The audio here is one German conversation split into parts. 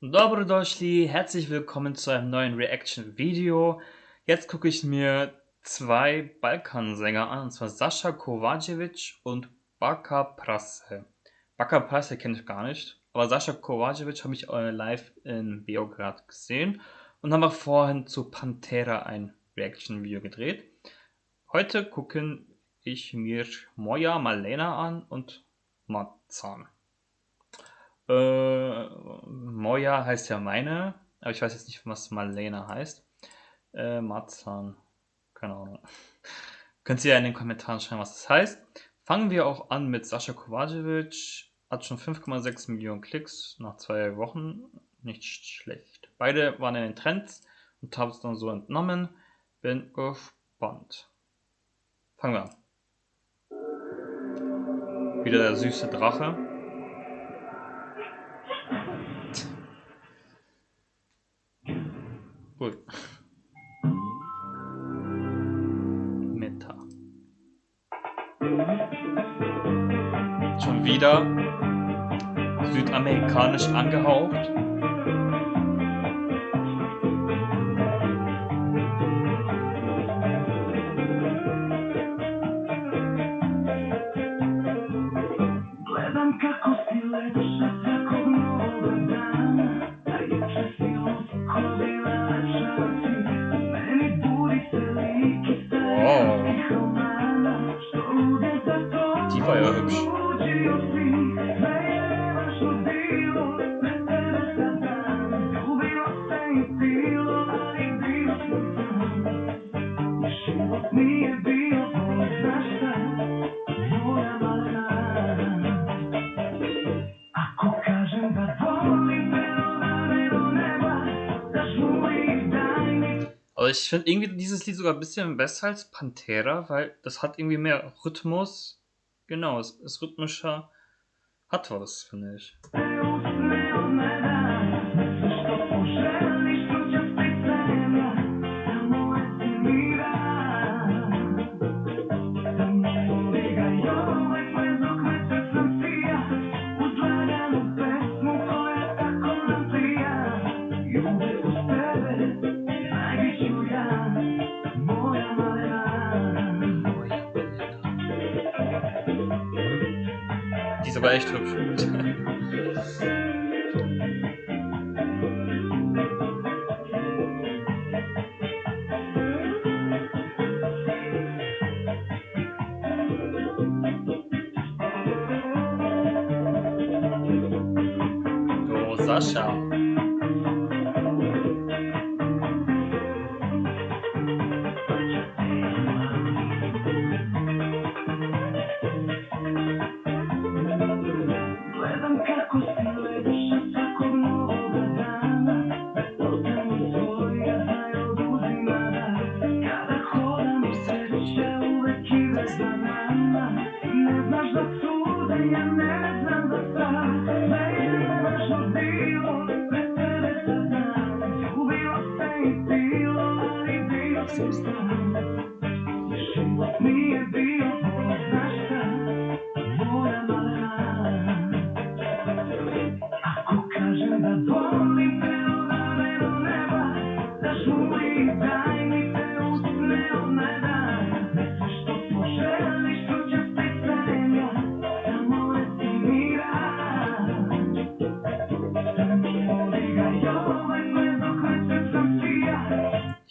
Dobrodošli, herzlich willkommen zu einem neuen Reaction-Video. Jetzt gucke ich mir zwei Balkansänger an, und zwar Sascha Kovacevic und Baka Prase. Baka Prase kenne ich gar nicht, aber Sascha Kovacevic habe ich äh, live in Beograd gesehen und haben auch vorhin zu Pantera ein Reaction-Video gedreht. Heute gucken ich mir Moja Malena an und Matzan. Äh, Moja heißt ja meine, aber ich weiß jetzt nicht, was Malena heißt. Äh, Marzahn, keine Ahnung. Könnt ihr ja in den Kommentaren schreiben, was das heißt. Fangen wir auch an mit Sascha Kovacevic. Hat schon 5,6 Millionen Klicks nach zwei Wochen. Nicht schlecht. Beide waren in den Trends und haben es dann so entnommen. Bin gespannt. Fangen wir an. Wieder der süße Drache. Gut. Meta. Schon wieder südamerikanisch angehaucht. Aber ich finde irgendwie dieses Lied sogar ein bisschen besser als Pantera, weil das hat irgendwie mehr Rhythmus Genau, es ist rhythmischer, hat was, finde ich. Aber echt hübsch. Oh, Sascha.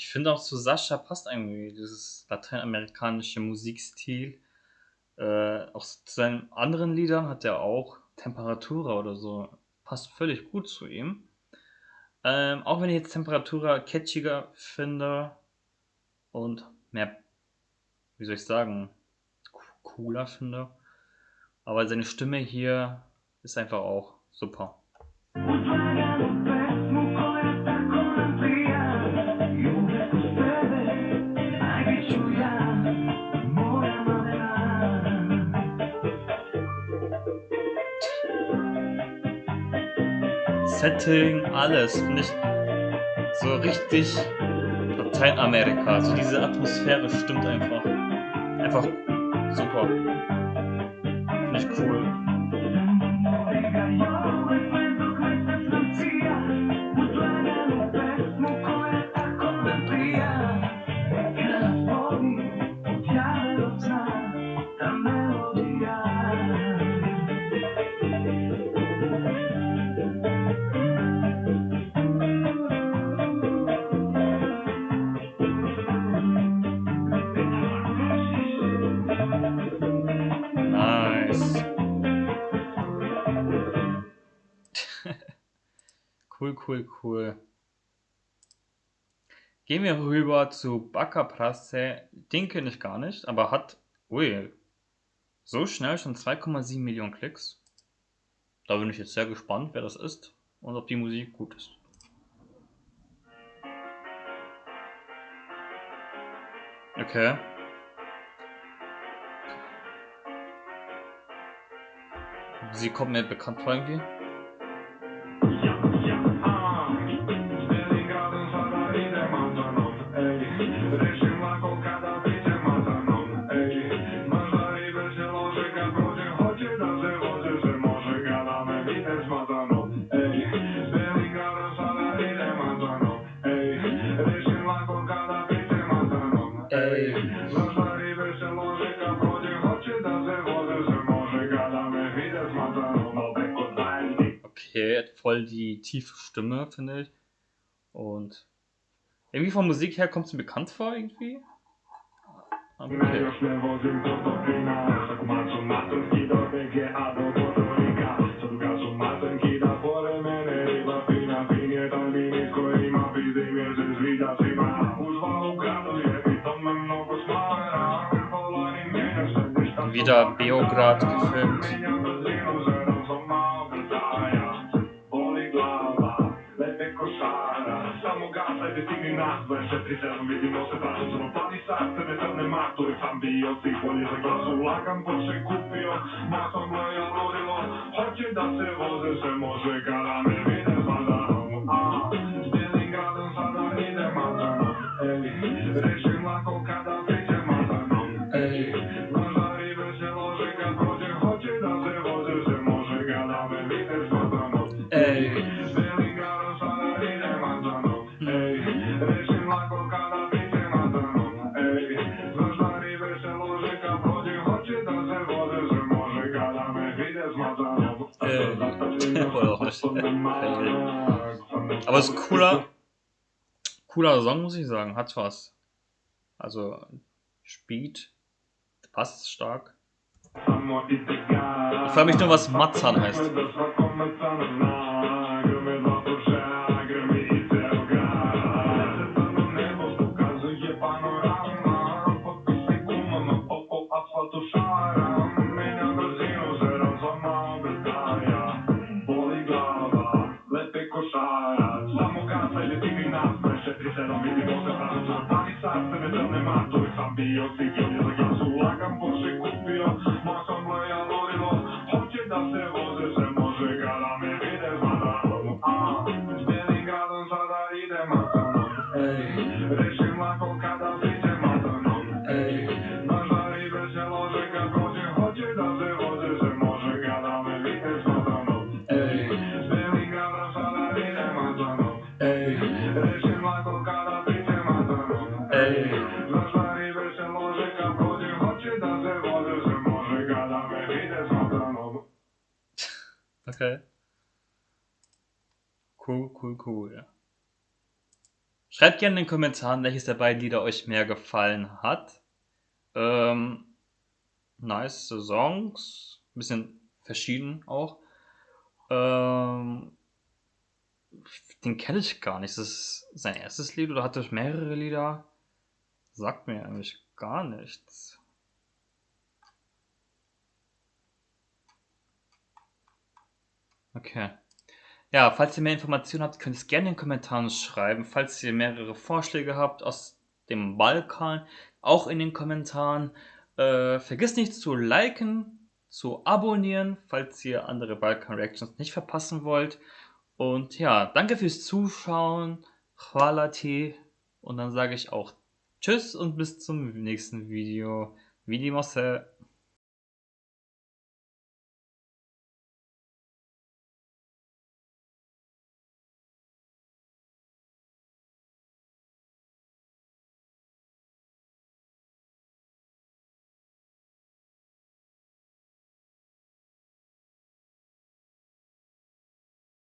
Ich finde auch zu Sascha passt irgendwie dieses lateinamerikanische Musikstil. Äh, auch zu seinen anderen Liedern hat er auch Temperatura oder so. Passt völlig gut zu ihm. Ähm, auch wenn ich jetzt Temperatura catchiger finde und mehr, wie soll ich sagen, cooler finde. Aber seine Stimme hier ist einfach auch super. Setting, alles, finde ich so richtig Lateinamerika. So diese Atmosphäre stimmt einfach. Einfach super. Finde ich cool. Cool, cool, cool. Gehen wir rüber zu Baka Prasse. Den kenne ich gar nicht, aber hat, ui, so schnell schon 2,7 Millionen Klicks. Da bin ich jetzt sehr gespannt, wer das ist und ob die Musik gut ist. Okay. Sie kommt mir bekannt vor irgendwie. Okay, hat voll die tiefe Stimme, finde ich. Und irgendwie von Musik her kommt es mir bekannt vor, irgendwie. Okay. Wieder Beograd gefilmt. Ulagam, Aber es ist cooler, cooler Song, muss ich sagen. Hat was. Also, Speed, passt stark. Ich frage mich nur, was Matzan heißt. Saatte me tänne mahtuisan biosikin, jota sulla kamposi kuppio. Maassa Cool, cool, cool. Schreibt gerne in den Kommentaren, welches der beiden Lieder euch mehr gefallen hat. Ähm, nice Songs. Bisschen verschieden auch. Ähm, den kenne ich gar nicht. Ist das sein erstes Lied oder hat er mehrere Lieder? Sagt mir eigentlich gar nichts. Okay. Ja, falls ihr mehr Informationen habt, könnt ihr es gerne in den Kommentaren schreiben. Falls ihr mehrere Vorschläge habt aus dem Balkan, auch in den Kommentaren. Äh, vergesst nicht zu liken, zu abonnieren, falls ihr andere Balkan-Reactions nicht verpassen wollt. Und ja, danke fürs Zuschauen. Ti. Und dann sage ich auch Tschüss und bis zum nächsten Video. Vidimo se.